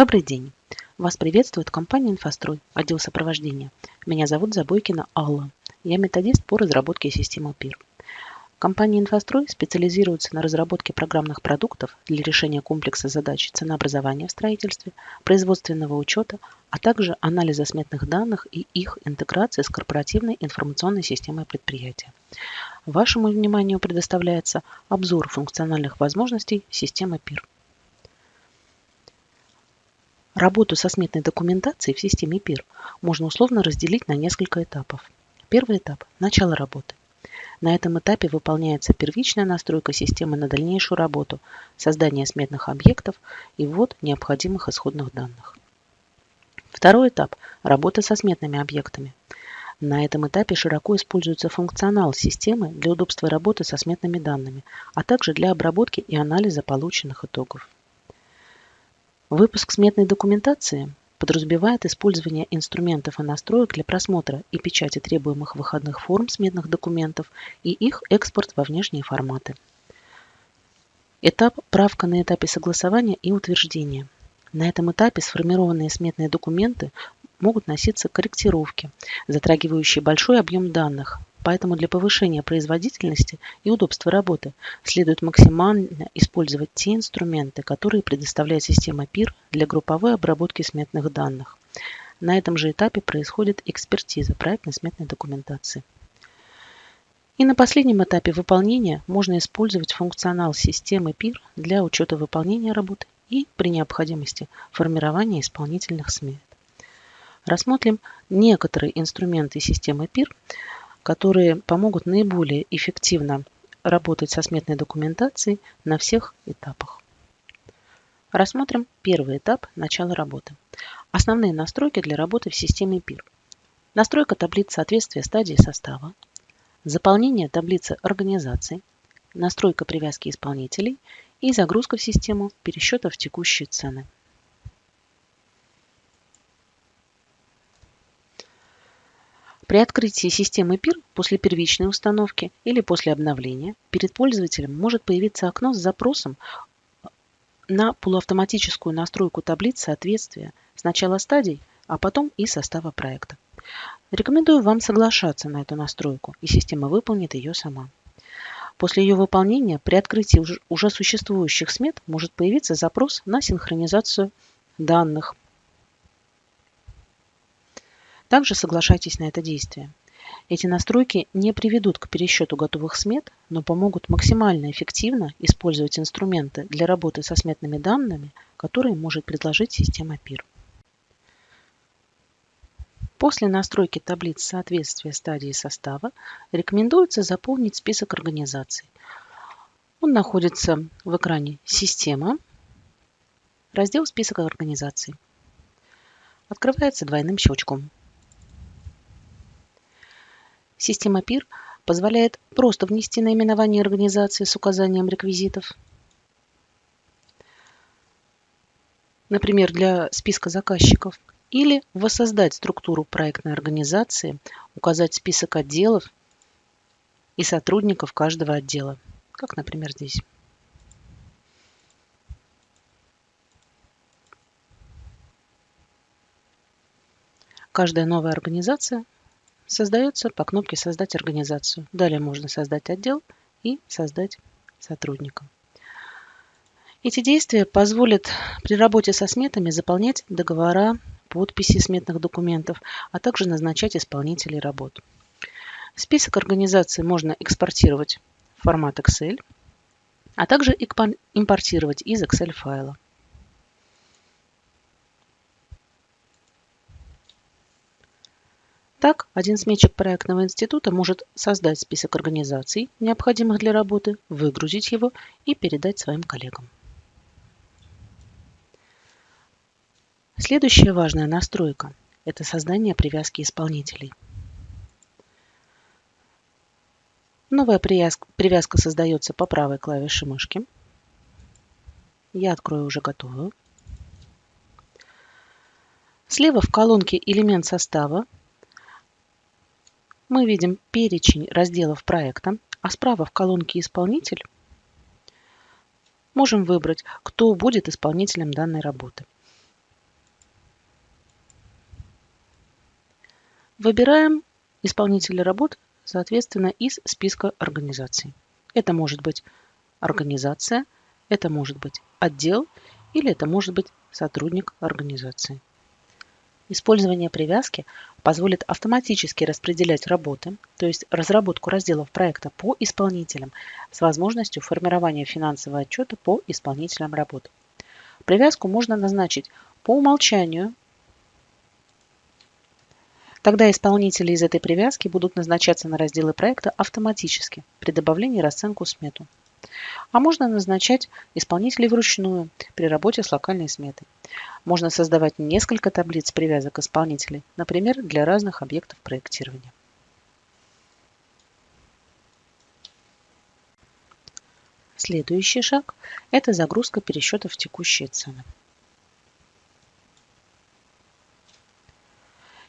Добрый день! Вас приветствует компания «Инфострой», отдел сопровождения. Меня зовут Забойкина Алла. Я методист по разработке системы ПИР. Компания «Инфострой» специализируется на разработке программных продуктов для решения комплекса задач ценообразования в строительстве, производственного учета, а также анализа сметных данных и их интеграции с корпоративной информационной системой предприятия. Вашему вниманию предоставляется обзор функциональных возможностей системы ПИР. Работу со сметной документацией в системе ПИР можно условно разделить на несколько этапов. Первый этап – начало работы. На этом этапе выполняется первичная настройка системы на дальнейшую работу, создание сметных объектов и ввод необходимых исходных данных. Второй этап – работа со сметными объектами. На этом этапе широко используется функционал системы для удобства работы со сметными данными, а также для обработки и анализа полученных итогов. Выпуск сметной документации подразумевает использование инструментов и настроек для просмотра и печати требуемых выходных форм сметных документов и их экспорт во внешние форматы. Этап правка на этапе согласования и утверждения. На этом этапе сформированные сметные документы могут носиться корректировки, затрагивающие большой объем данных, Поэтому для повышения производительности и удобства работы следует максимально использовать те инструменты, которые предоставляет система ПИР для групповой обработки сметных данных. На этом же этапе происходит экспертиза проектной сметной документации. И на последнем этапе выполнения можно использовать функционал системы ПИР для учета выполнения работы и, при необходимости, формирования исполнительных смет. Рассмотрим некоторые инструменты системы ПИР, которые помогут наиболее эффективно работать со сметной документацией на всех этапах. Рассмотрим первый этап – начала работы. Основные настройки для работы в системе ПИР. Настройка таблиц соответствия стадии состава, заполнение таблицы организации, настройка привязки исполнителей и загрузка в систему пересчета в текущие цены. При открытии системы ПИР после первичной установки или после обновления перед пользователем может появиться окно с запросом на полуавтоматическую настройку таблиц соответствия сначала стадий, а потом и состава проекта. Рекомендую вам соглашаться на эту настройку, и система выполнит ее сама. После ее выполнения при открытии уже существующих смет может появиться запрос на синхронизацию данных также соглашайтесь на это действие. Эти настройки не приведут к пересчету готовых смет, но помогут максимально эффективно использовать инструменты для работы со сметными данными, которые может предложить система ПИР. После настройки таблиц соответствия стадии состава рекомендуется заполнить список организаций. Он находится в экране «Система», раздел «Список организаций». Открывается двойным щелчком. Система ПИР позволяет просто внести наименование организации с указанием реквизитов. Например, для списка заказчиков. Или воссоздать структуру проектной организации, указать список отделов и сотрудников каждого отдела. Как, например, здесь. Каждая новая организация создается по кнопке «Создать организацию». Далее можно создать отдел и создать сотрудника. Эти действия позволят при работе со сметами заполнять договора, подписи сметных документов, а также назначать исполнителей работ. Список организаций можно экспортировать в формат Excel, а также импортировать из Excel файла. Так, один сметчик проектного института может создать список организаций, необходимых для работы, выгрузить его и передать своим коллегам. Следующая важная настройка – это создание привязки исполнителей. Новая привязка создается по правой клавише мышки. Я открою уже готовую. Слева в колонке «Элемент состава» мы видим перечень разделов проекта, а справа в колонке «Исполнитель» можем выбрать, кто будет исполнителем данной работы. Выбираем исполнителя работ, соответственно, из списка организаций. Это может быть организация, это может быть отдел или это может быть сотрудник организации. Использование привязки позволит автоматически распределять работы, то есть разработку разделов проекта по исполнителям с возможностью формирования финансового отчета по исполнителям работ. Привязку можно назначить по умолчанию. Тогда исполнители из этой привязки будут назначаться на разделы проекта автоматически при добавлении расценку смету. А можно назначать исполнителей вручную при работе с локальной сметой. Можно создавать несколько таблиц привязок исполнителей, например, для разных объектов проектирования. Следующий шаг – это загрузка пересчетов в текущие цены.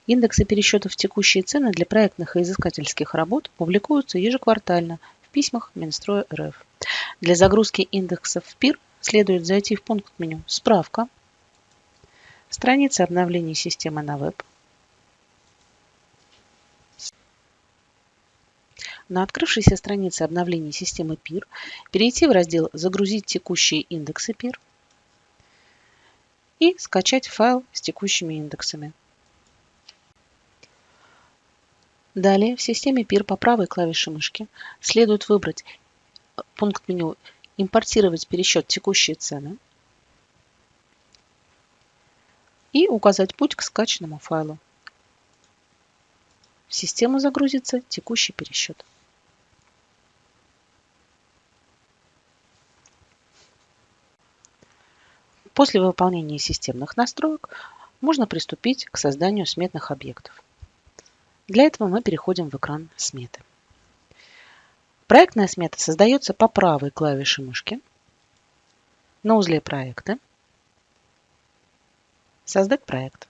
Индексы пересчетов текущие цены для проектных и изыскательских работ публикуются ежеквартально письмах Минстроя РФ. Для загрузки индексов в ПИР следует зайти в пункт меню «Справка», страница обновления системы на веб, На открывшейся странице обновления системы ПИР перейти в раздел «Загрузить текущие индексы ПИР» и скачать файл с текущими индексами. Далее в системе ПИР по правой клавише мышки следует выбрать пункт меню «Импортировать пересчет текущие цены» и указать путь к скачанному файлу. В систему загрузится текущий пересчет. После выполнения системных настроек можно приступить к созданию сметных объектов. Для этого мы переходим в экран сметы. Проектная смета создается по правой клавише мышки на узле проекта «Создать проект».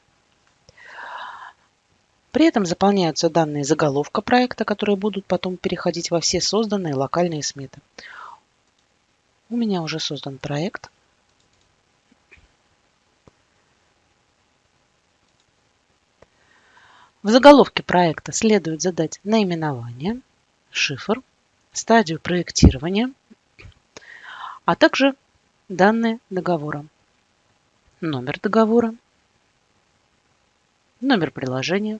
При этом заполняются данные заголовка проекта, которые будут потом переходить во все созданные локальные сметы. У меня уже создан проект. В заголовке проекта следует задать наименование, шифр, стадию проектирования, а также данные договора. Номер договора, номер приложения,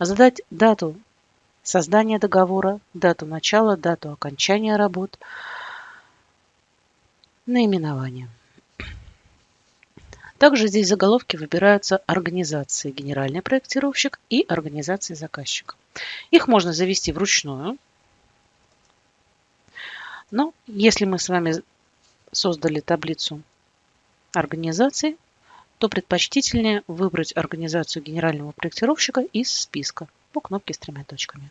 задать дату создания договора, дату начала, дату окончания работ, наименование. Также здесь в заголовке выбираются организации генеральный проектировщик и организации заказчика. Их можно завести вручную. Но если мы с вами создали таблицу организаций, то предпочтительнее выбрать организацию генерального проектировщика из списка по кнопке с тремя точками.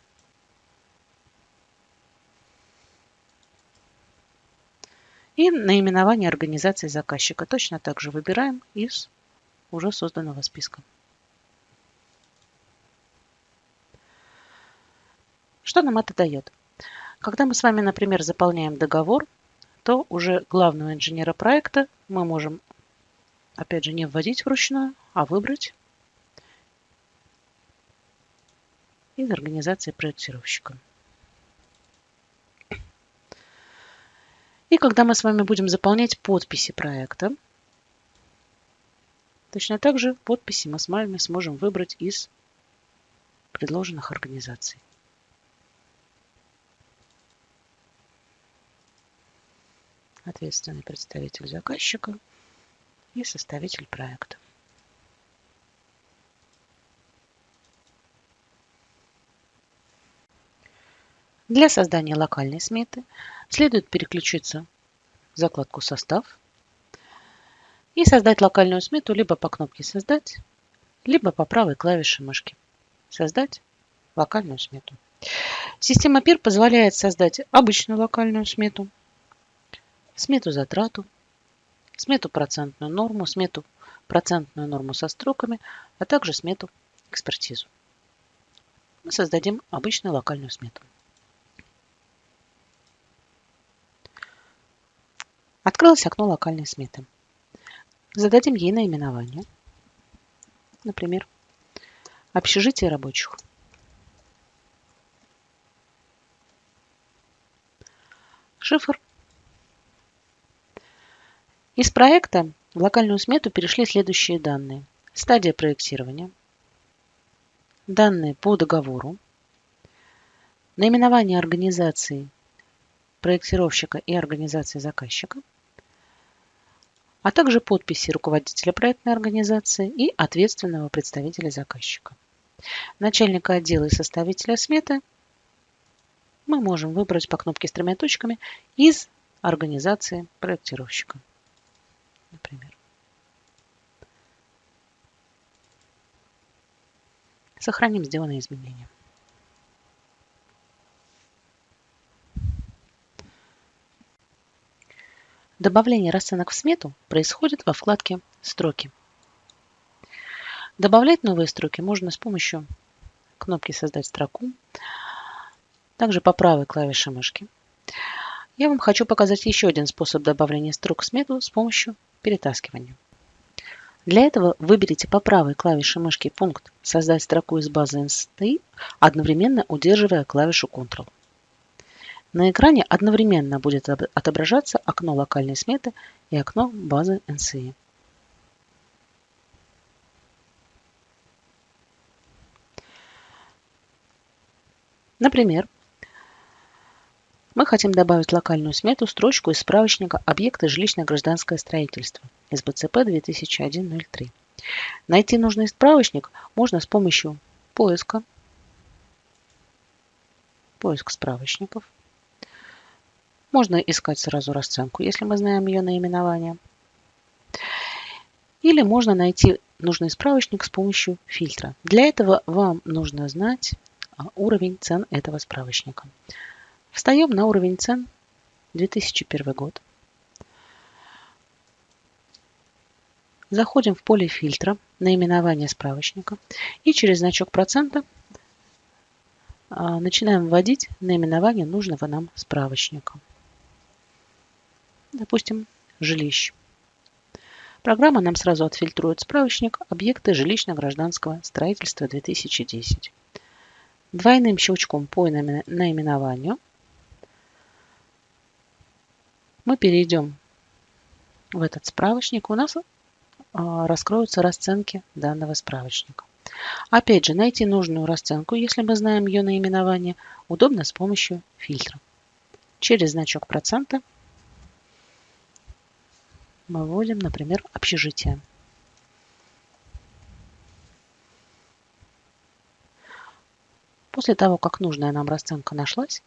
И наименование организации заказчика точно так же выбираем из уже созданного списка. Что нам это дает? Когда мы с вами, например, заполняем договор, то уже главного инженера проекта мы можем, опять же, не вводить вручную, а выбрать из организации проектировщика. И когда мы с вами будем заполнять подписи проекта, точно так же подписи мы с вами сможем выбрать из предложенных организаций. Ответственный представитель заказчика и составитель проекта. Для создания локальной сметы следует переключиться в закладку «Состав» и создать локальную смету либо по кнопке «Создать», либо по правой клавише мышки «Создать локальную смету». Система PIR позволяет создать обычную локальную смету, смету затрату, смету процентную норму, смету процентную норму со строками, а также смету экспертизу. Мы создадим обычную локальную смету. Открылось окно локальной сметы. Зададим ей наименование. Например, общежитие рабочих. Шифр. Из проекта в локальную смету перешли следующие данные. Стадия проектирования, данные по договору, наименование организации проектировщика и организации заказчика – а также подписи руководителя проектной организации и ответственного представителя заказчика. Начальника отдела и составителя сметы мы можем выбрать по кнопке с тремя точками из организации проектировщика. Например. Сохраним сделанные изменения. Добавление расценок в смету происходит во вкладке «Строки». Добавлять новые строки можно с помощью кнопки «Создать строку», также по правой клавише мышки. Я вам хочу показать еще один способ добавления строк в смету с помощью перетаскивания. Для этого выберите по правой клавише мышки пункт «Создать строку из базы NSTI», одновременно удерживая клавишу Ctrl. На экране одновременно будет отображаться окно локальной сметы и окно базы NCI. Например, мы хотим добавить локальную смету строчку из справочника «Объекты жилищно-гражданское строительство» из БЦП 2001-03. Найти нужный справочник можно с помощью поиска, поиск справочников. Можно искать сразу расценку, если мы знаем ее наименование. Или можно найти нужный справочник с помощью фильтра. Для этого вам нужно знать а, уровень цен этого справочника. Встаем на уровень цен 2001 год. Заходим в поле фильтра наименование справочника и через значок процента а, начинаем вводить наименование нужного нам справочника допустим, жилищ. Программа нам сразу отфильтрует справочник «Объекты жилищно-гражданского строительства 2010». Двойным щелчком по наименованию мы перейдем в этот справочник. У нас а, раскроются расценки данного справочника. Опять же, найти нужную расценку, если мы знаем ее наименование, удобно с помощью фильтра. Через значок процента мы вводим, например, общежитие. После того, как нужная нам расценка нашлась,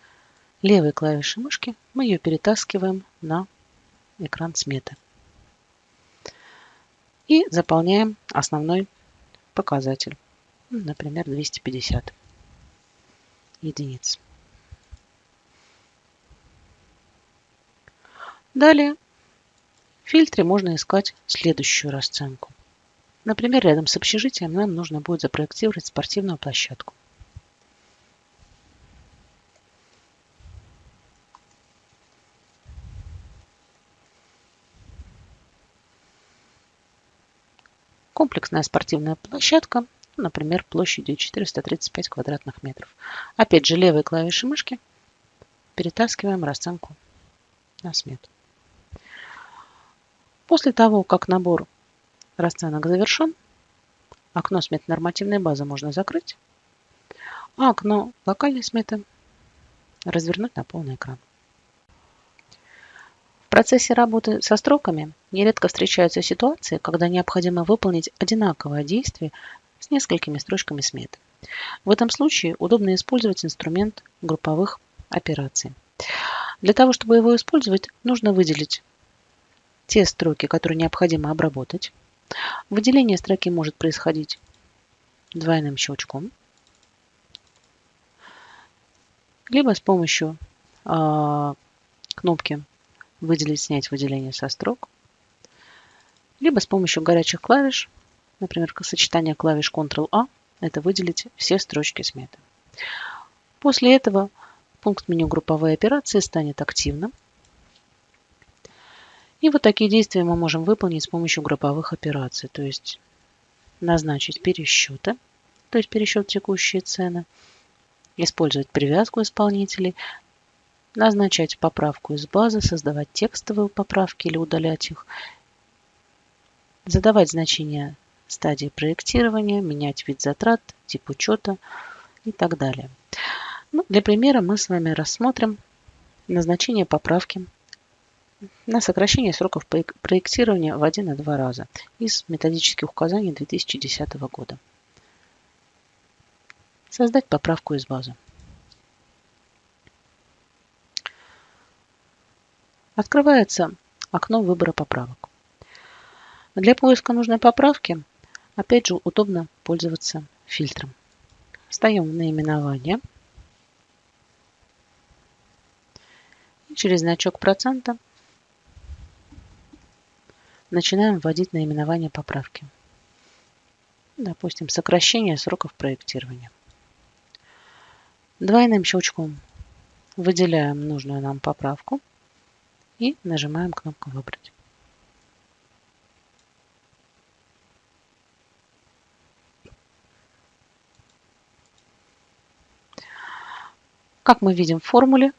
левой клавишей мышки мы ее перетаскиваем на экран сметы. И заполняем основной показатель, например, 250 единиц. Далее фильтре можно искать следующую расценку. Например, рядом с общежитием нам нужно будет запроектировать спортивную площадку. Комплексная спортивная площадка, например, площадью 435 квадратных метров. Опять же, левой клавишей мышки перетаскиваем расценку на смету. После того, как набор расценок завершен, окно сметы нормативной базы можно закрыть, а окно локальной сметы развернуть на полный экран. В процессе работы со строками нередко встречаются ситуации, когда необходимо выполнить одинаковое действие с несколькими строчками сметы. В этом случае удобно использовать инструмент групповых операций. Для того, чтобы его использовать, нужно выделить те строки, которые необходимо обработать. Выделение строки может происходить двойным щелчком, либо с помощью э, кнопки «Выделить, снять выделение со строк», либо с помощью горячих клавиш, например, сочетание клавиш Ctrl-A, это выделить все строчки сметы. После этого пункт меню групповые операции станет активным, и вот такие действия мы можем выполнить с помощью групповых операций. То есть назначить пересчеты, то есть пересчет текущие цены, использовать привязку исполнителей, назначать поправку из базы, создавать текстовые поправки или удалять их, задавать значения стадии проектирования, менять вид затрат, тип учета и так далее. Ну, для примера мы с вами рассмотрим назначение поправки на сокращение сроков проектирования в один и два раза из методических указаний 2010 года. Создать поправку из базы. Открывается окно выбора поправок. Для поиска нужной поправки, опять же, удобно пользоваться фильтром. Встаем в наименование. И через значок процента начинаем вводить наименование поправки. Допустим, сокращение сроков проектирования. Двойным щелчком выделяем нужную нам поправку и нажимаем кнопку «Выбрать». Как мы видим в формуле,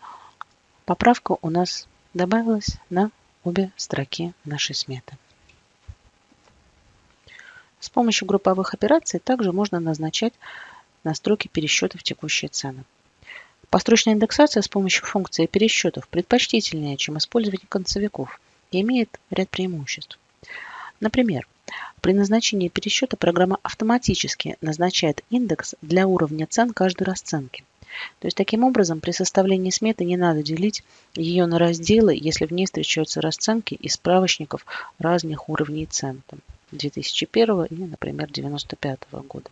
поправка у нас добавилась на обе строки нашей сметы. С помощью групповых операций также можно назначать настройки пересчетов текущей цены. Построчная индексация с помощью функции пересчетов предпочтительнее, чем использование концевиков и имеет ряд преимуществ. Например, при назначении пересчета программа автоматически назначает индекс для уровня цен каждой расценки. То есть таким образом при составлении сметы не надо делить ее на разделы, если в ней встречаются расценки из справочников разных уровней цен. Там, 2001 и, например, 1995 года.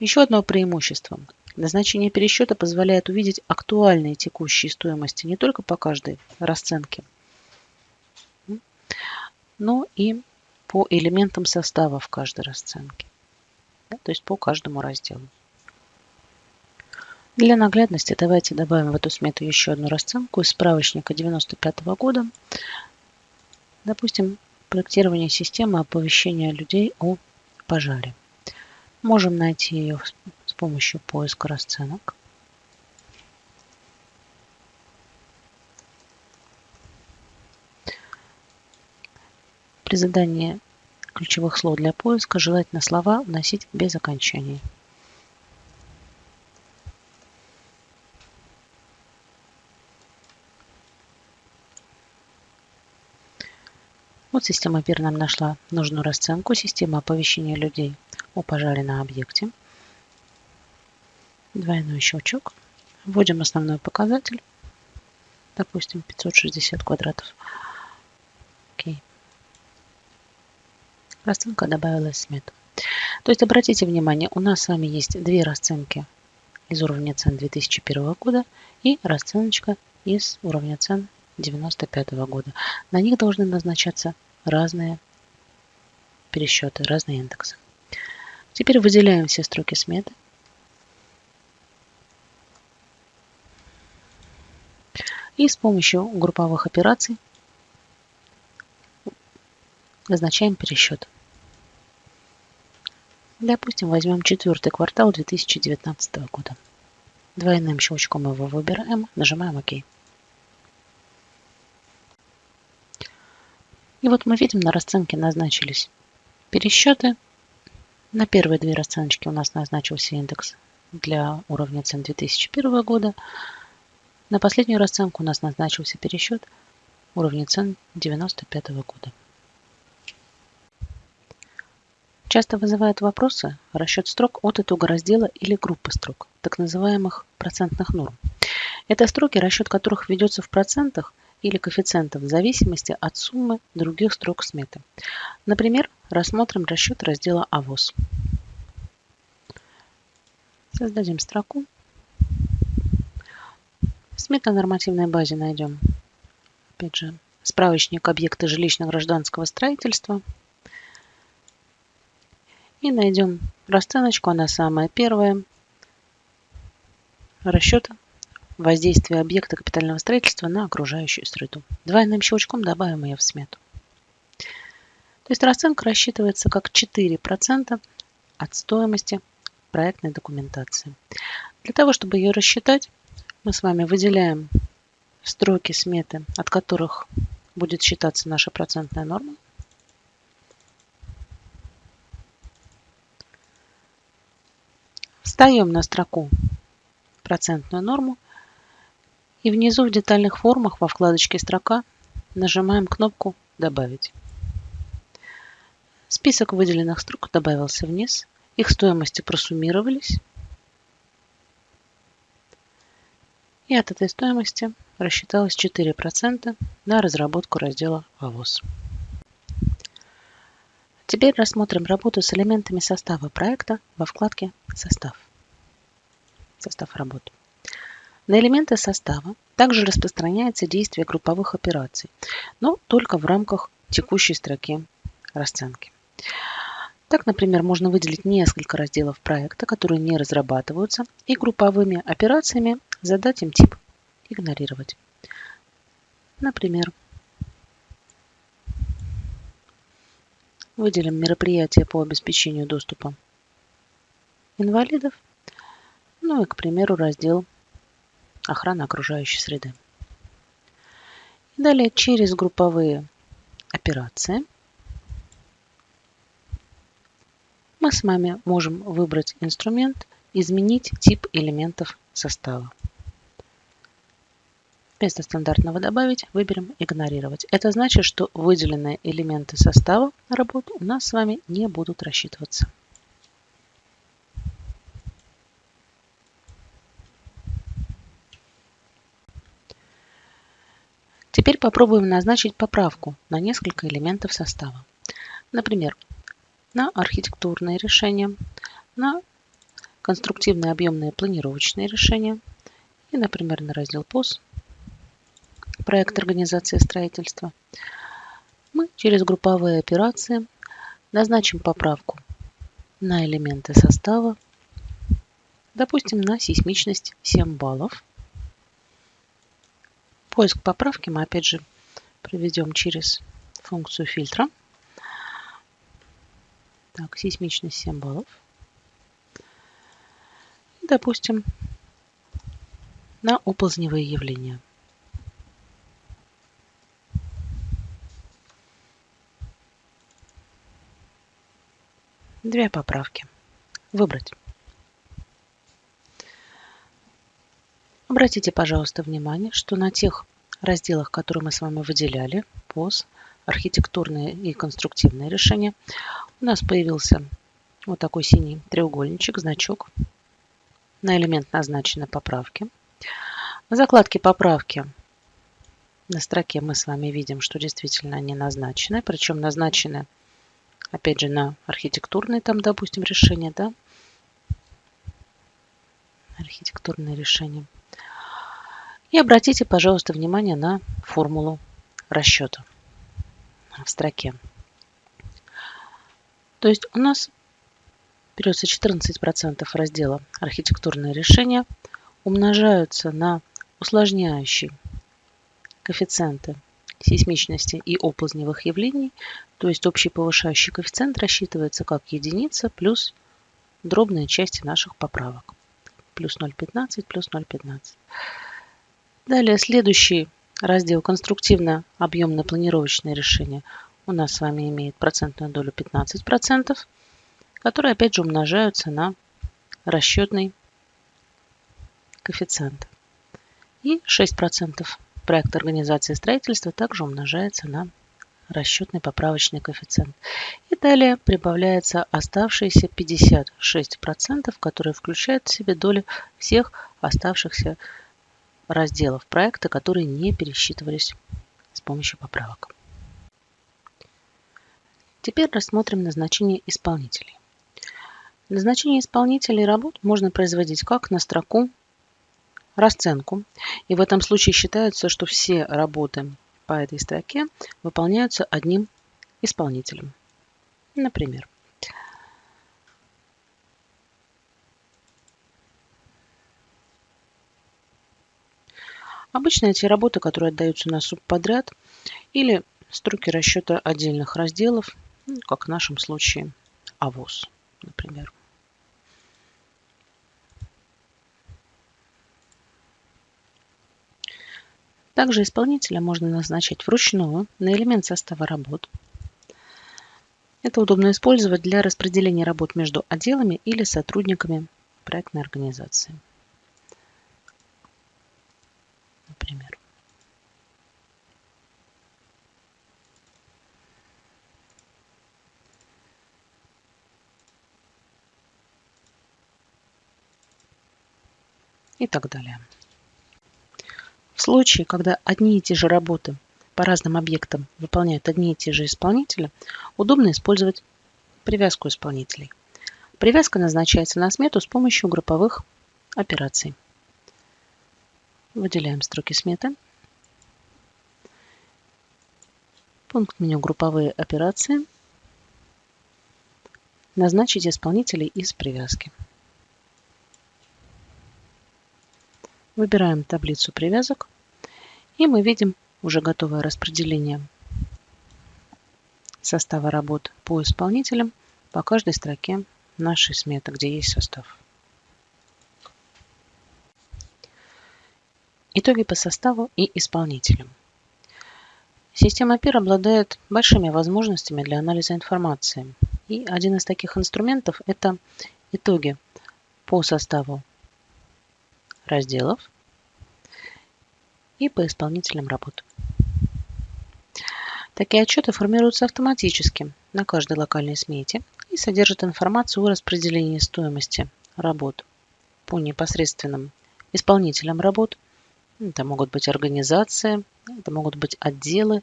Еще одно преимущество. Назначение пересчета позволяет увидеть актуальные текущие стоимости не только по каждой расценке, но и по элементам состава в каждой расценке, то есть по каждому разделу. Для наглядности давайте добавим в эту смету еще одну расценку из справочника 95 года. Допустим, проектирование системы оповещения людей о пожаре. Можем найти ее с помощью поиска расценок. При задании ключевых слов для поиска желательно слова вносить без окончаний. Вот система ПИР нам нашла нужную расценку. Система оповещения людей о пожаре на объекте. Двойной щелчок. Вводим основной показатель. Допустим, 560 квадратов. Окей. Расценка добавилась в смету. То есть обратите внимание, у нас с вами есть две расценки из уровня цен 2001 года и расценочка из уровня цен 1995 года. На них должны назначаться разные пересчеты, разные индексы. Теперь выделяем все строки сметы. И с помощью групповых операций назначаем пересчет. Допустим, возьмем четвертый квартал 2019 года. Двойным щелчком его выбираем, нажимаем ОК. И вот мы видим, на расценке назначились пересчеты. На первые две расценочки у нас назначился индекс для уровня цен 2001 года. На последнюю расценку у нас назначился пересчет уровня цен 1995 года. Часто вызывают вопросы расчет строк от итога раздела или группы строк, так называемых процентных норм. Это строки, расчет которых ведется в процентах или коэффициентов в зависимости от суммы других строк сметы. Например, рассмотрим расчет раздела АВОЗ. Создадим строку. В сметно-нормативной базе найдем, опять же, справочник объекта жилищно-гражданского строительства. И найдем расценочку, она самая первая. Расчет воздействие объекта капитального строительства на окружающую среду. Двойным щелчком добавим ее в смету. То есть расценка рассчитывается как 4% от стоимости проектной документации. Для того, чтобы ее рассчитать, мы с вами выделяем строки сметы, от которых будет считаться наша процентная норма. Встаем на строку процентную норму и внизу в детальных формах во вкладочке «Строка» нажимаем кнопку «Добавить». Список выделенных строк добавился вниз, их стоимости просуммировались, и от этой стоимости рассчиталось 4% на разработку раздела «АВОЗ». Теперь рассмотрим работу с элементами состава проекта во вкладке «Состав». Состав работы. На элементы состава также распространяется действие групповых операций, но только в рамках текущей строки расценки. Так, например, можно выделить несколько разделов проекта, которые не разрабатываются, и групповыми операциями задать им тип «Игнорировать». Например, выделим мероприятие по обеспечению доступа инвалидов, ну и, к примеру, раздел охрана окружающей среды. И далее через групповые операции мы с вами можем выбрать инструмент «Изменить тип элементов состава». Вместо стандартного «Добавить» выберем «Игнорировать». Это значит, что выделенные элементы состава на работу у нас с вами не будут рассчитываться. Теперь попробуем назначить поправку на несколько элементов состава. Например, на архитектурные решения, на конструктивные объемные планировочные решения и, например, на раздел ПОС проект организации строительства, мы через групповые операции назначим поправку на элементы состава, допустим, на сейсмичность 7 баллов. Поиск поправки мы опять же проведем через функцию фильтра. Так, сейсмичность 7 баллов. допустим, на оползневые явления. Две поправки. Выбрать. Обратите, пожалуйста, внимание, что на тех разделах, которые мы с вами выделяли, ПОС, архитектурные и конструктивные решения, у нас появился вот такой синий треугольничек, значок. На элемент назначены поправки. В закладке поправки на строке мы с вами видим, что действительно они назначены, причем назначены опять же, на архитектурные там, допустим, решения, да, архитектурные решения. И обратите, пожалуйста, внимание на формулу расчета в строке. То есть у нас берется 14% раздела архитектурные решения, умножаются на усложняющий коэффициенты сейсмичности и оползневых явлений, то есть общий повышающий коэффициент рассчитывается как единица плюс дробные части наших поправок. Плюс 0,15, плюс 0,15. Далее следующий раздел конструктивно-объемно-планировочное решение у нас с вами имеет процентную долю 15%, которые опять же умножаются на расчетный коэффициент. И 6% проект организации строительства также умножается на расчетный поправочный коэффициент. И далее прибавляется оставшиеся 56%, которые включают в себе доли всех оставшихся разделов проекта, которые не пересчитывались с помощью поправок. Теперь рассмотрим назначение исполнителей. Назначение исполнителей работ можно производить как на строку расценку. И в этом случае считается, что все работы по этой строке выполняются одним исполнителем. Например, Обычно эти работы, которые отдаются на субподряд или строки расчета отдельных разделов, ну, как в нашем случае АВОЗ, например. Также исполнителя можно назначать вручную на элемент состава работ. Это удобно использовать для распределения работ между отделами или сотрудниками проектной организации. Например. И так далее. В случае, когда одни и те же работы по разным объектам выполняют одни и те же исполнители, удобно использовать привязку исполнителей. Привязка назначается на смету с помощью групповых операций. Выделяем строки сметы. Пункт меню «Групповые операции». Назначить исполнителей из привязки. Выбираем таблицу привязок. И мы видим уже готовое распределение состава работ по исполнителям по каждой строке нашей сметы, где есть состав. Итоги по составу и исполнителям. Система PIR обладает большими возможностями для анализа информации. И один из таких инструментов – это итоги по составу разделов и по исполнителям работ. Такие отчеты формируются автоматически на каждой локальной смете и содержат информацию о распределении стоимости работ по непосредственным исполнителям работ это могут быть организации, это могут быть отделы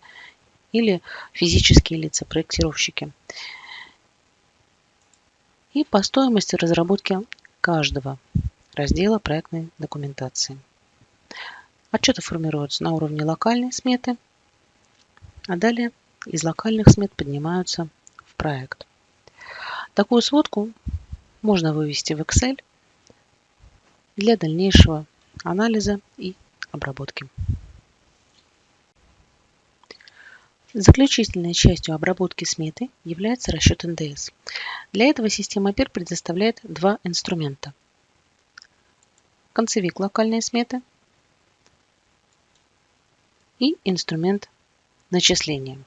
или физические лица, проектировщики. И по стоимости разработки каждого раздела проектной документации. Отчеты формируются на уровне локальной сметы, а далее из локальных смет поднимаются в проект. Такую сводку можно вывести в Excel для дальнейшего анализа и обработки. Заключительной частью обработки сметы является расчет НДС. Для этого система ПИР предоставляет два инструмента. Концевик локальной сметы и инструмент начисления.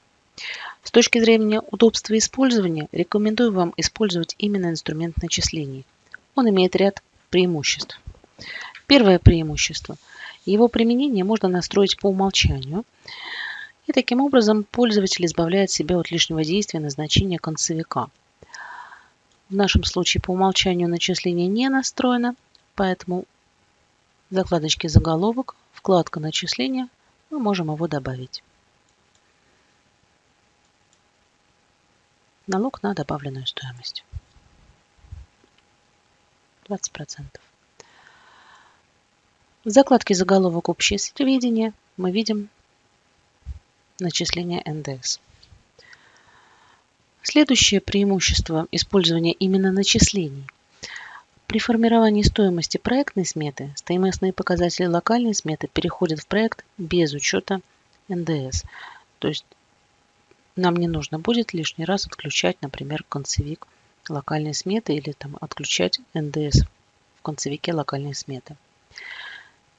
С точки зрения удобства использования, рекомендую вам использовать именно инструмент начислений. Он имеет ряд преимуществ. Первое преимущество – его применение можно настроить по умолчанию. И таким образом пользователь избавляет себя от лишнего действия назначения концевика. В нашем случае по умолчанию начисление не настроено, поэтому в закладочке «Заголовок», вкладка «Начисления» мы можем его добавить. Налог на добавленную стоимость. 20%. В закладке «Заголовок общее сведения» мы видим начисление НДС. Следующее преимущество использования именно начислений. При формировании стоимости проектной сметы стоимостные показатели локальной сметы переходят в проект без учета НДС. То есть нам не нужно будет лишний раз отключать, например, концевик локальной сметы или там, отключать НДС в концевике локальной сметы.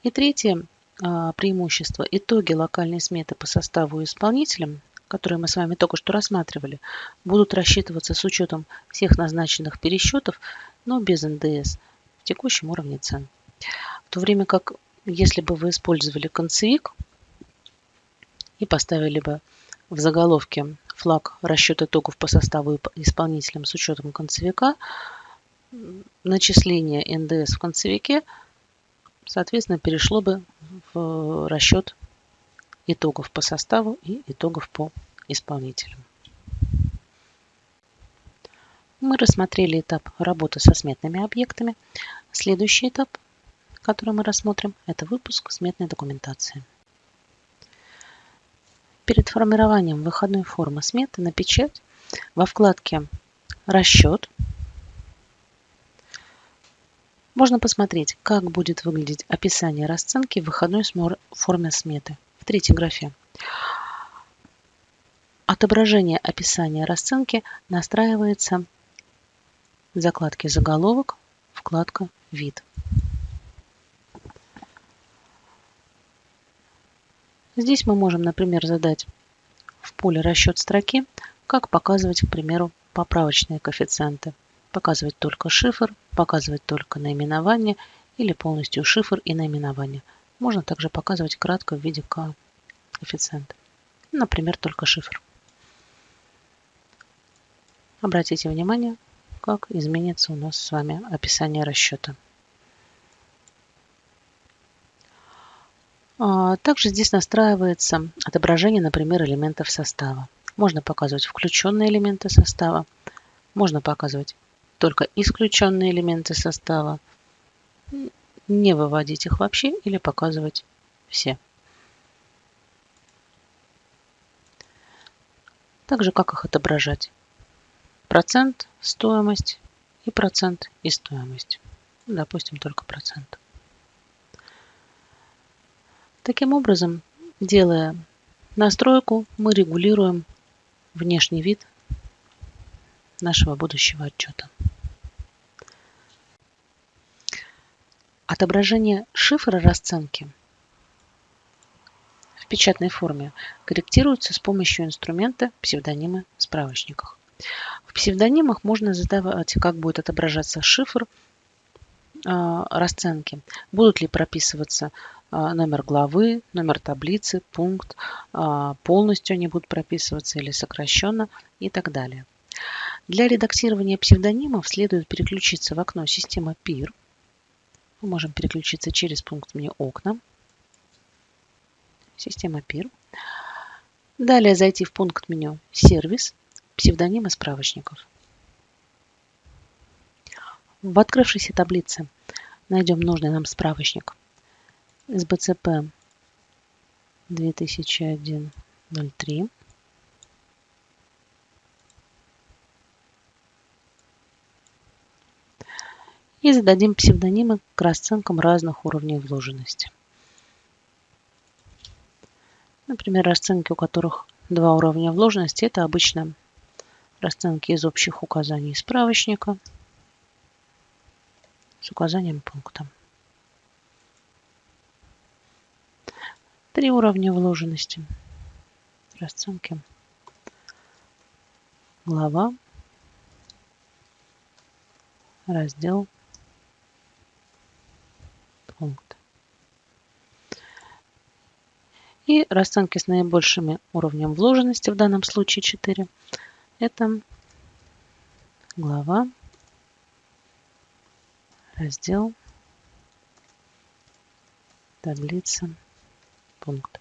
И третье а, преимущество. Итоги локальной сметы по составу и исполнителям, которые мы с вами только что рассматривали, будут рассчитываться с учетом всех назначенных пересчетов, но без НДС в текущем уровне цен. В то время как, если бы вы использовали концевик и поставили бы в заголовке флаг расчет итогов по составу и исполнителям с учетом концевика, начисление НДС в концевике – соответственно, перешло бы в расчет итогов по составу и итогов по исполнителям. Мы рассмотрели этап работы со сметными объектами. Следующий этап, который мы рассмотрим, это выпуск сметной документации. Перед формированием выходной формы сметы на печать во вкладке «Расчет» Можно посмотреть, как будет выглядеть описание расценки в выходной форме сметы в третьей графе. Отображение описания расценки настраивается в закладке «Заголовок», вкладка «Вид». Здесь мы можем, например, задать в поле расчет строки, как показывать, к примеру, поправочные коэффициенты. Показывать только шифр, показывать только наименование или полностью шифр и наименование. Можно также показывать кратко в виде коэффициента. Например, только шифр. Обратите внимание, как изменится у нас с вами описание расчета. А, также здесь настраивается отображение, например, элементов состава. Можно показывать включенные элементы состава, можно показывать только исключенные элементы состава, не выводить их вообще или показывать все. Также как их отображать? Процент, стоимость и процент и стоимость. Допустим, только процент. Таким образом, делая настройку, мы регулируем внешний вид нашего будущего отчета. Отображение шифра расценки в печатной форме корректируется с помощью инструмента псевдонимы в справочниках. В псевдонимах можно задавать, как будет отображаться шифр а, расценки. Будут ли прописываться а, номер главы, номер таблицы, пункт, а, полностью они будут прописываться или сокращенно и так далее. Для редактирования псевдонимов следует переключиться в окно «Система PIR». Мы можем переключиться через пункт меню «Окна», «Система PIR». Далее зайти в пункт меню «Сервис», «Псевдонимы справочников». В открывшейся таблице найдем нужный нам справочник – СБЦП 2001-03. И зададим псевдонимы к расценкам разных уровней вложенности. Например, расценки, у которых два уровня вложенности, это обычно расценки из общих указаний справочника с указанием пункта. Три уровня вложенности. Расценки. Глава. Раздел. Пункт. И расценки с наибольшими уровнем вложенности, в данном случае 4, это глава, раздел, таблица, пункт.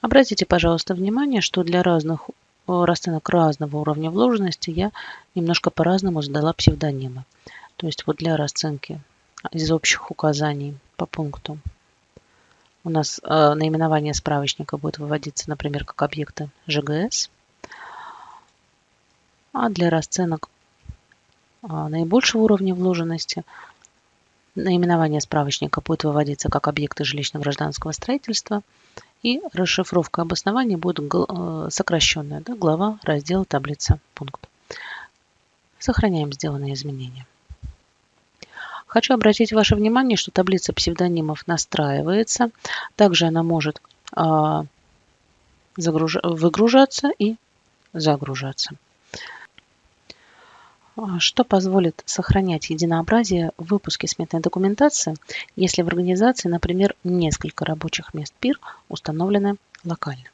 Обратите, пожалуйста, внимание, что для разных э, расценок разного уровня вложенности я немножко по-разному задала псевдонимы. То есть вот для расценки из общих указаний по пункту у нас э, наименование справочника будет выводиться, например, как объекты ЖГС. А для расценок э, наибольшего уровня вложенности Наименование справочника будет выводиться как объекты жилищно-гражданского строительства. И расшифровка обоснования будет э, сокращенная. Да, глава, раздел, таблица, пункт. Сохраняем сделанные изменения. Хочу обратить ваше внимание, что таблица псевдонимов настраивается. Также она может а, выгружаться и загружаться. А, что позволит сохранять единообразие в выпуске сметной документации, если в организации, например, несколько рабочих мест ПИР установлены локально.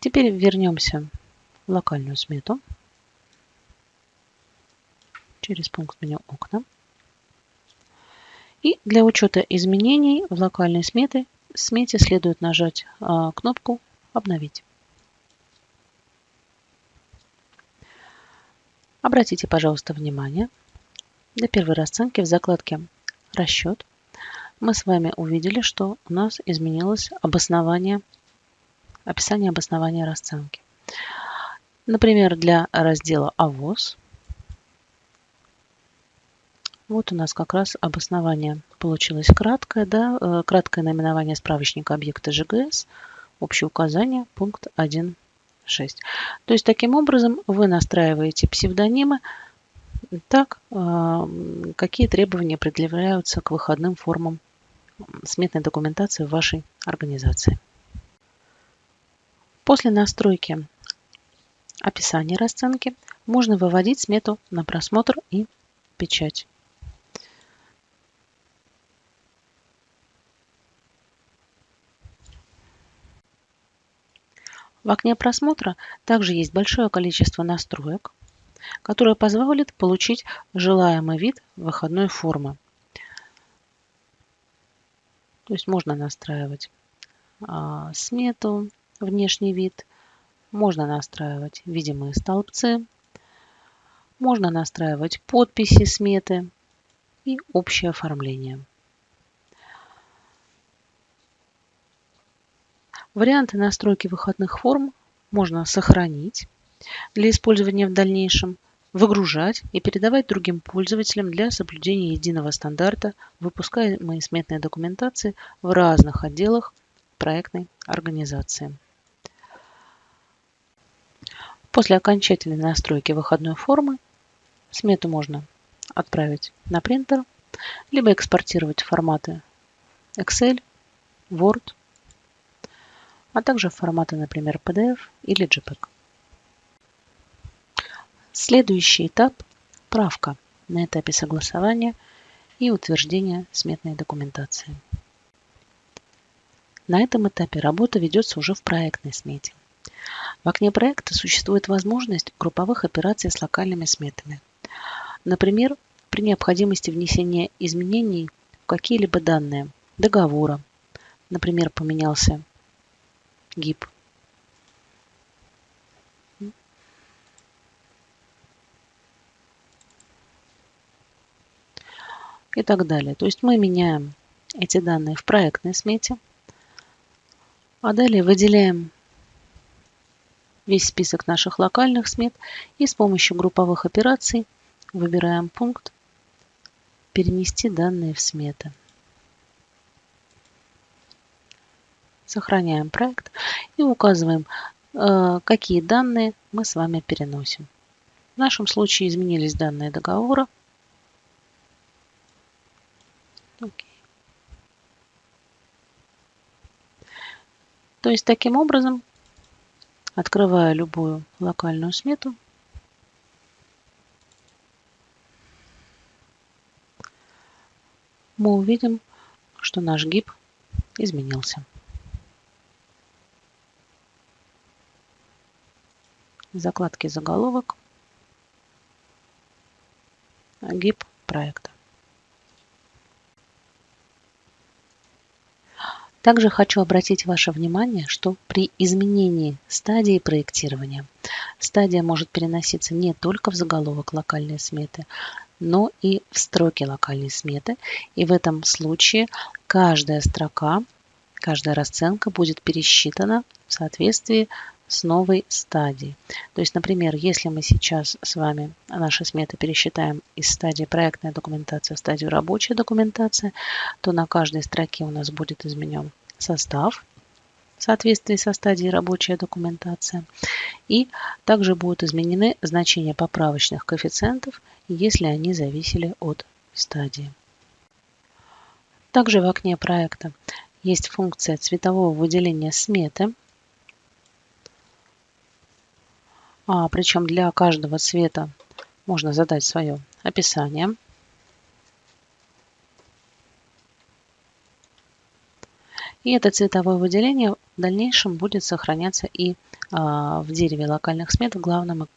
Теперь вернемся в локальную смету через пункт меню «Окна». И для учета изменений в локальной смете, смете следует нажать а, кнопку «Обновить». Обратите, пожалуйста, внимание, для первой расценки в закладке «Расчет» мы с вами увидели, что у нас изменилось обоснование, описание обоснования расценки. Например, для раздела «АВОЗ» Вот у нас как раз обоснование получилось краткое, да, э, краткое наименование справочника объекта ЖГС, общее указание, пункт 1 6. То есть таким образом вы настраиваете псевдонимы так, а, какие требования предъявляются к выходным формам сметной документации в вашей организации. После настройки описания расценки можно выводить смету на просмотр и печать. В окне просмотра также есть большое количество настроек, которые позволят получить желаемый вид выходной формы. То есть можно настраивать а, смету, внешний вид, можно настраивать видимые столбцы, можно настраивать подписи сметы и общее оформление. Варианты настройки выходных форм можно сохранить для использования в дальнейшем, выгружать и передавать другим пользователям для соблюдения единого стандарта выпускаемой сметной документации в разных отделах проектной организации. После окончательной настройки выходной формы смету можно отправить на принтер, либо экспортировать форматы Excel, Word а также форматы, например, PDF или JPEG. Следующий этап – правка на этапе согласования и утверждения сметной документации. На этом этапе работа ведется уже в проектной смете. В окне проекта существует возможность групповых операций с локальными сметами. Например, при необходимости внесения изменений в какие-либо данные договора, например, поменялся гиб и так далее. То есть мы меняем эти данные в проектной смете, а далее выделяем весь список наших локальных смет и с помощью групповых операций выбираем пункт «Перенести данные в сметы». Сохраняем проект и указываем, э, какие данные мы с вами переносим. В нашем случае изменились данные договора. То есть таким образом, открывая любую локальную смету, мы увидим, что наш гиб изменился. Закладки заголовок, гиб проекта. Также хочу обратить ваше внимание, что при изменении стадии проектирования стадия может переноситься не только в заголовок локальной сметы, но и в строки локальной сметы. И в этом случае каждая строка, каждая расценка будет пересчитана в соответствии с новой стадией. То есть, например, если мы сейчас с вами наши сметы пересчитаем из стадии проектная документация в стадию рабочая документация, то на каждой строке у нас будет изменен состав в соответствии со стадией рабочая документация. И также будут изменены значения поправочных коэффициентов, если они зависели от стадии. Также в окне проекта есть функция цветового выделения сметы – А, причем для каждого цвета можно задать свое описание. И это цветовое выделение в дальнейшем будет сохраняться и а, в дереве локальных смет в главном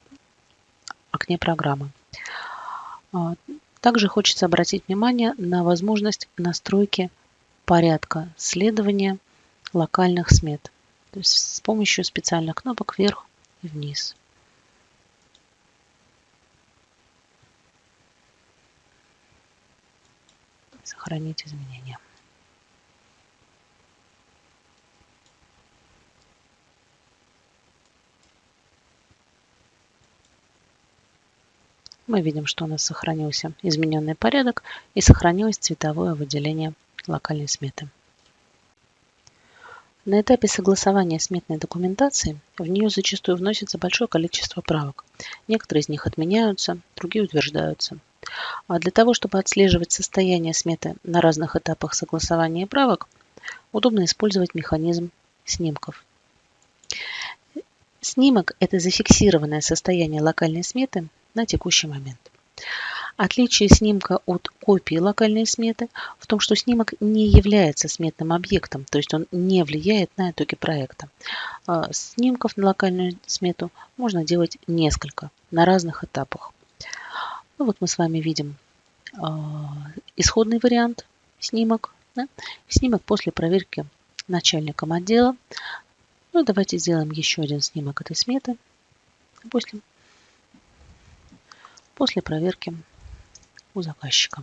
окне программы. А, также хочется обратить внимание на возможность настройки порядка следования локальных смет. То есть с помощью специальных кнопок вверх и вниз. Сохранить изменения. Мы видим, что у нас сохранился измененный порядок и сохранилось цветовое выделение локальной сметы. На этапе согласования сметной документации в нее зачастую вносится большое количество правок. Некоторые из них отменяются, другие утверждаются. А для того, чтобы отслеживать состояние сметы на разных этапах согласования правок, удобно использовать механизм снимков. Снимок – это зафиксированное состояние локальной сметы на текущий момент. Отличие снимка от копии локальной сметы в том, что снимок не является сметным объектом, то есть он не влияет на итоги проекта. А, снимков на локальную смету можно делать несколько на разных этапах. Ну, вот мы с вами видим а, исходный вариант снимок, да? снимок после проверки начальником отдела. Ну, давайте сделаем еще один снимок этой сметы после, после проверки у заказчика.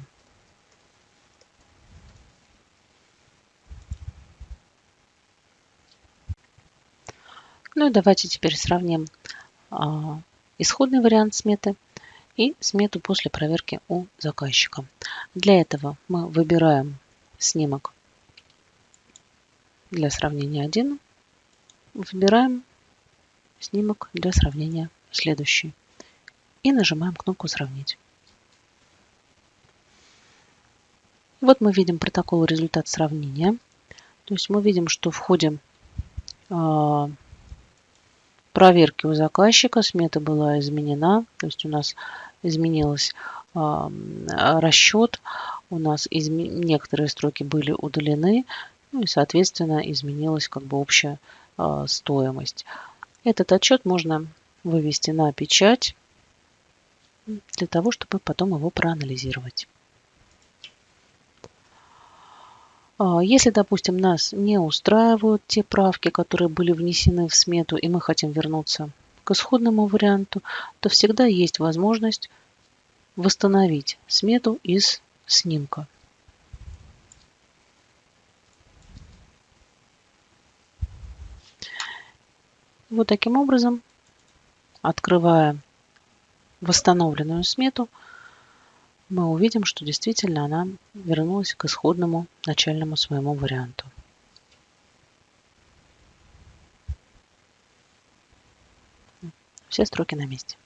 Ну и давайте теперь сравним а, исходный вариант сметы и смету после проверки у заказчика. Для этого мы выбираем снимок для сравнения 1, выбираем снимок для сравнения следующий и нажимаем кнопку «Сравнить». Вот мы видим протокол результат сравнения. То есть мы видим, что в ходе э, проверки у заказчика смета была изменена. То есть у нас изменился э, расчет, у нас изме... некоторые строки были удалены, ну и, соответственно, изменилась как бы общая э, стоимость. Этот отчет можно вывести на печать для того, чтобы потом его проанализировать. А, если, допустим, нас не устраивают те правки, которые были внесены в смету, и мы хотим вернуться к исходному варианту, то всегда есть возможность восстановить смету из снимка. Вот таким образом, открывая восстановленную смету, мы увидим, что действительно она вернулась к исходному начальному своему варианту. Все строки на месте.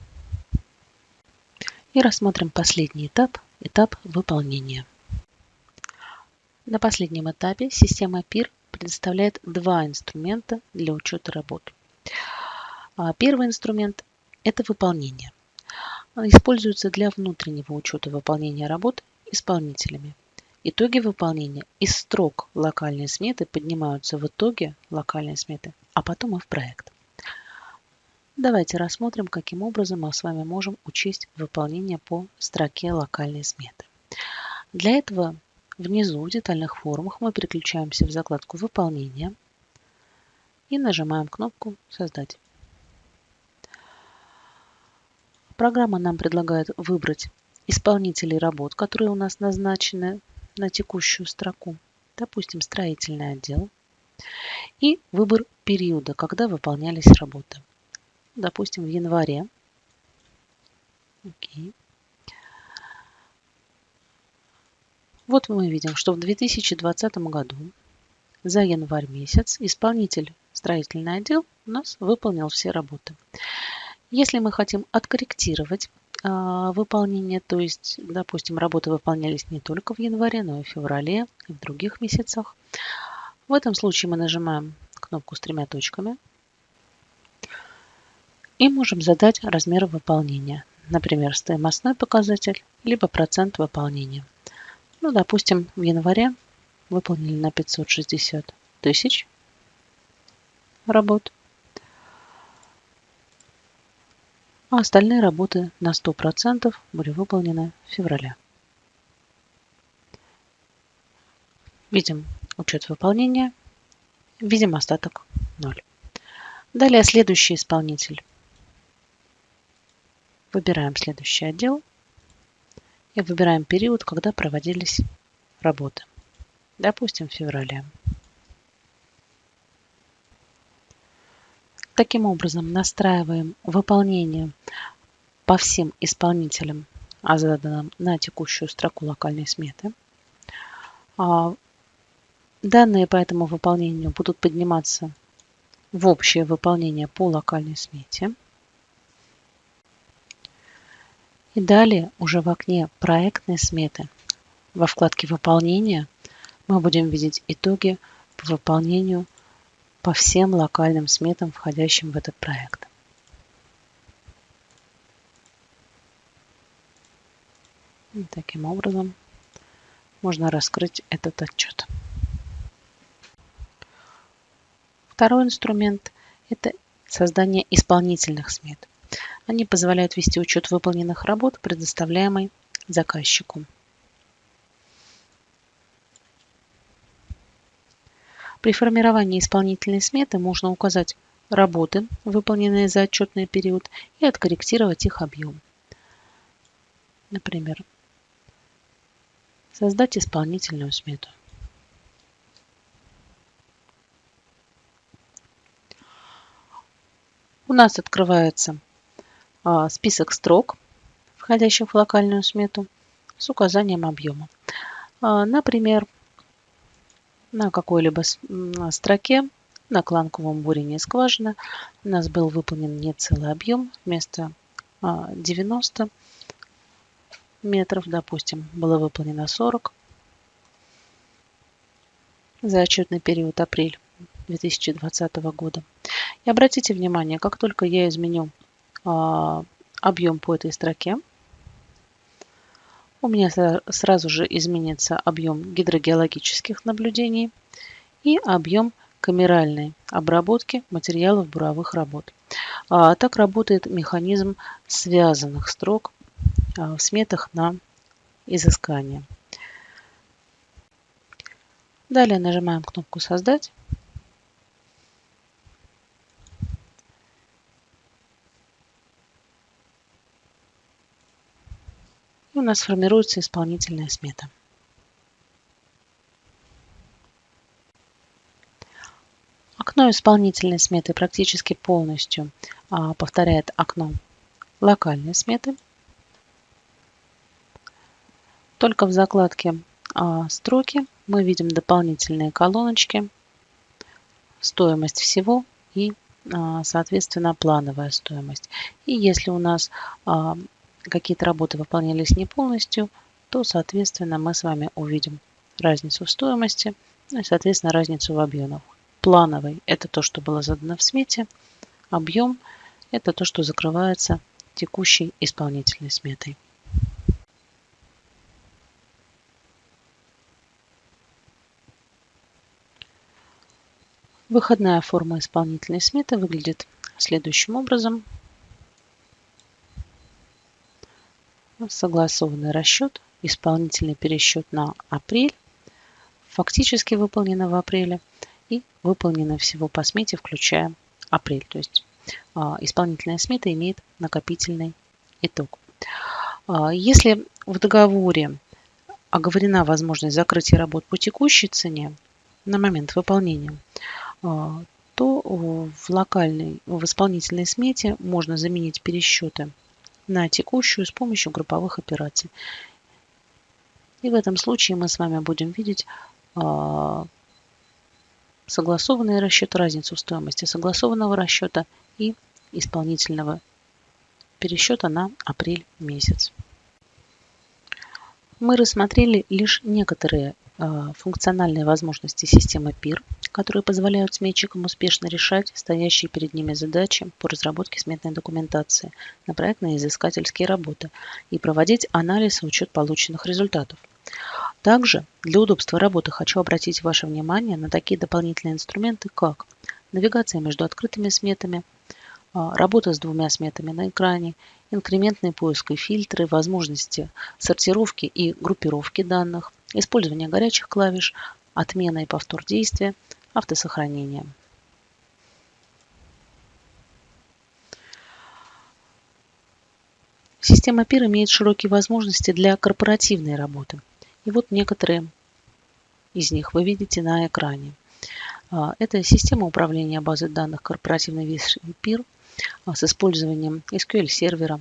И рассмотрим последний этап, этап выполнения. На последнем этапе система PIR предоставляет два инструмента для учета работ. А, первый инструмент – это выполнение используется для внутреннего учета выполнения работ исполнителями. Итоги выполнения из строк локальной сметы поднимаются в итоге локальной сметы, а потом и в проект. Давайте рассмотрим, каким образом мы с вами можем учесть выполнение по строке локальной сметы. Для этого внизу в детальных формах мы переключаемся в закладку «Выполнение» и нажимаем кнопку «Создать». Программа нам предлагает выбрать исполнителей работ, которые у нас назначены на текущую строку. Допустим, строительный отдел. И выбор периода, когда выполнялись работы. Допустим, в январе. Окей. Вот мы видим, что в 2020 году за январь месяц исполнитель строительный отдел у нас выполнил все работы. Если мы хотим откорректировать а, выполнение, то есть, допустим, работы выполнялись не только в январе, но и в феврале, и в других месяцах, в этом случае мы нажимаем кнопку с тремя точками и можем задать размер выполнения. Например, стоимостной показатель, либо процент выполнения. Ну, допустим, в январе выполнили на 560 тысяч работ. А остальные работы на 100% были выполнены в феврале. Видим учет выполнения, видим остаток 0. Далее следующий исполнитель. Выбираем следующий отдел и выбираем период, когда проводились работы. Допустим, в феврале. Таким образом, настраиваем выполнение по всем исполнителям, а заданным на текущую строку локальной сметы. А, данные по этому выполнению будут подниматься в общее выполнение по локальной смете. И далее уже в окне проектной сметы во вкладке «Выполнение» мы будем видеть итоги по выполнению по всем локальным сметам, входящим в этот проект. И таким образом можно раскрыть этот отчет. Второй инструмент – это создание исполнительных смет. Они позволяют вести учет выполненных работ, предоставляемый заказчику. При формировании исполнительной сметы можно указать работы, выполненные за отчетный период, и откорректировать их объем. Например, создать исполнительную смету. У нас открывается а, список строк, входящих в локальную смету, с указанием объема. А, например, на какой-либо строке на кланковом бурении скважины у нас был выполнен не целый объем, вместо 90 а, метров, допустим, было выполнено 40 за отчетный период апрель 2020 года. И обратите внимание, как только я изменю а, объем по этой строке, у меня сразу же изменится объем гидрогеологических наблюдений и объем камеральной обработки материалов буровых работ. А, так работает механизм связанных строк а, в сметах на изыскание. Далее нажимаем кнопку «Создать». У нас формируется исполнительная смета. Окно исполнительной сметы практически полностью а, повторяет окно локальной сметы. Только в закладке а, строки мы видим дополнительные колоночки, стоимость всего и, а, соответственно, плановая стоимость. И если у нас а, какие-то работы выполнялись не полностью, то, соответственно, мы с вами увидим разницу в стоимости, ну и, соответственно, разницу в объемах. Плановый – это то, что было задано в смете, объем – это то, что закрывается текущей исполнительной сметой. Выходная форма исполнительной сметы выглядит следующим образом – согласованный расчет, исполнительный пересчет на апрель, фактически выполнено в апреле и выполнено всего по смете, включая апрель. То есть а, исполнительная смета имеет накопительный итог. А, если в договоре оговорена возможность закрытия работ по текущей цене на момент выполнения, а, то в локальной, в исполнительной смете можно заменить пересчеты на текущую с помощью групповых операций. И в этом случае мы с вами будем видеть э, согласованный расчет, разницу в стоимости согласованного расчета и исполнительного пересчета на апрель месяц. Мы рассмотрели лишь некоторые функциональные возможности системы PIR, которые позволяют сметчикам успешно решать стоящие перед ними задачи по разработке сметной документации на проектные изыскательские работы и проводить анализ и учет полученных результатов. Также для удобства работы хочу обратить ваше внимание на такие дополнительные инструменты, как навигация между открытыми сметами, а, работа с двумя сметами на экране, инкрементный поиск и фильтры, возможности сортировки и группировки данных, использование горячих клавиш, отмена и повтор действия, автосохранения. Система PIR имеет широкие возможности для корпоративной работы. И вот некоторые из них вы видите на экране. А, это система управления базой данных корпоративной версии PIR а, с использованием SQL-сервера,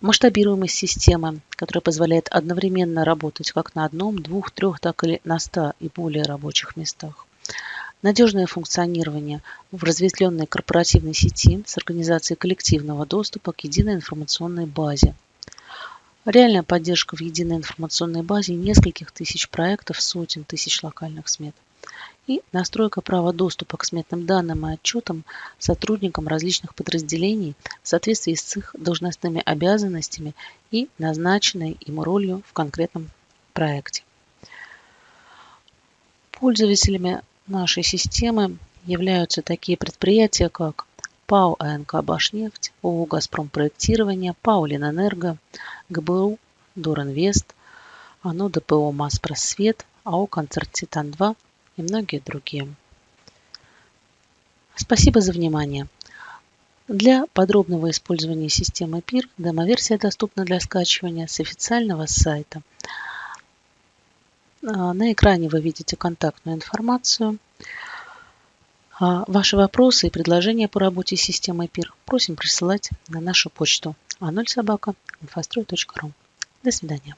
масштабируемость системы, которая позволяет одновременно работать как на одном, двух, трех, так и на 100 и более рабочих местах, Надежное функционирование в разветвленной корпоративной сети с организацией коллективного доступа к единой информационной базе. реальная поддержка в единой информационной базе нескольких тысяч проектов, сотен тысяч локальных смет и настройка права доступа к сметным данным и отчетам сотрудникам различных подразделений в соответствии с их должностными обязанностями и назначенной им ролью в конкретном проекте. Пользователями нашей системы являются такие предприятия, как ПАО АНК «Башнефть», ООО «Газпром проектирование», ПАО «Ленэнерго», ГБУ «Доринвест», АНО ДПО «Маспросвет», АО «Концерт Титан-2» и многие другие. Спасибо за внимание. Для подробного использования системы PIR демо-версия доступна для скачивания с официального сайта. А, на экране вы видите контактную информацию. А, ваши вопросы и предложения по работе с системой PIR просим присылать на нашу почту а0собака.инфострой.ру. До свидания.